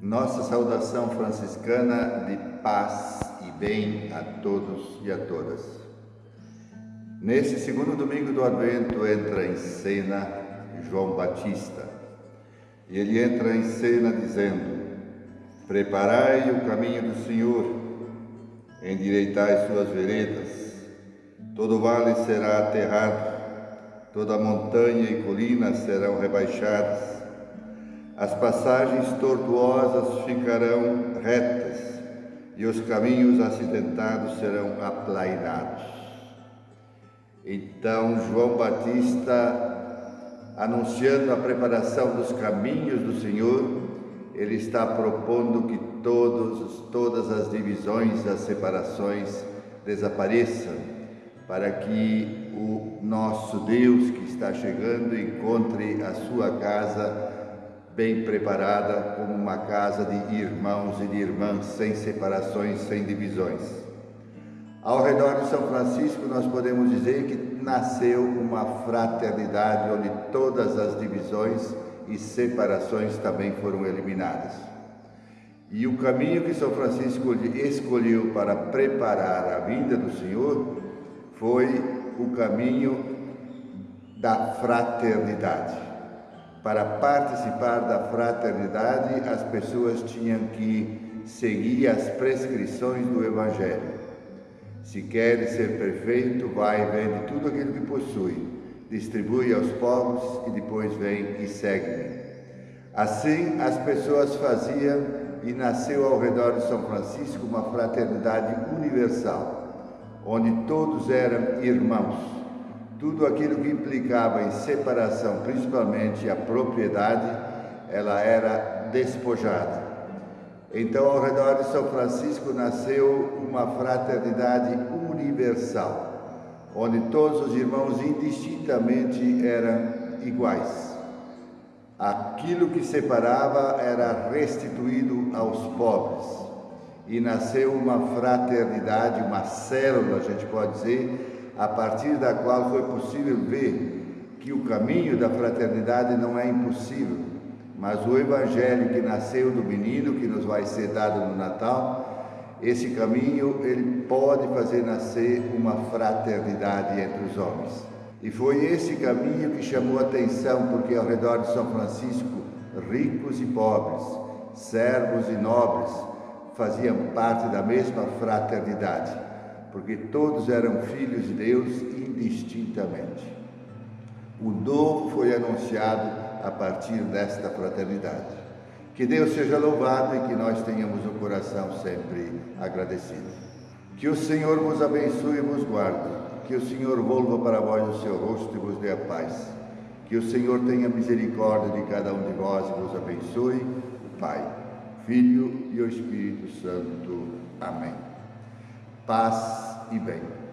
Nossa saudação franciscana de paz e bem a todos e a todas. Nesse segundo domingo do Advento entra em cena João Batista. E ele entra em cena dizendo: Preparai o caminho do Senhor, endireitai suas veredas. Todo vale será aterrado, toda montanha e colina serão rebaixadas as passagens tortuosas ficarão retas e os caminhos acidentados serão aplainados. Então João Batista, anunciando a preparação dos caminhos do Senhor, ele está propondo que todos, todas as divisões, as separações desapareçam, para que o nosso Deus que está chegando encontre a sua casa bem preparada como uma casa de irmãos e de irmãs, sem separações, sem divisões. Ao redor de São Francisco, nós podemos dizer que nasceu uma fraternidade onde todas as divisões e separações também foram eliminadas. E o caminho que São Francisco escolheu para preparar a vinda do Senhor foi o caminho da fraternidade. Para participar da fraternidade, as pessoas tinham que seguir as prescrições do Evangelho. Se queres ser perfeito, vai e vende tudo aquilo que possui, distribui aos pobres e depois vem e segue-me. Assim as pessoas faziam e nasceu ao redor de São Francisco uma fraternidade universal, onde todos eram irmãos tudo aquilo que implicava em separação, principalmente a propriedade, ela era despojada. Então, ao redor de São Francisco nasceu uma fraternidade universal, onde todos os irmãos indistintamente eram iguais. Aquilo que separava era restituído aos pobres. E nasceu uma fraternidade, uma célula, a gente pode dizer, a partir da qual foi possível ver que o caminho da fraternidade não é impossível, mas o evangelho que nasceu do menino, que nos vai ser dado no Natal, esse caminho ele pode fazer nascer uma fraternidade entre os homens. E foi esse caminho que chamou atenção, porque ao redor de São Francisco, ricos e pobres, servos e nobres faziam parte da mesma fraternidade porque todos eram filhos de Deus indistintamente. O novo foi anunciado a partir desta fraternidade. Que Deus seja louvado e que nós tenhamos o coração sempre agradecido. Que o Senhor vos abençoe e vos guarde. Que o Senhor volva para vós o seu rosto e vos dê a paz. Que o Senhor tenha misericórdia de cada um de vós e vos abençoe, Pai, Filho e o Espírito Santo. Amém paz e bem.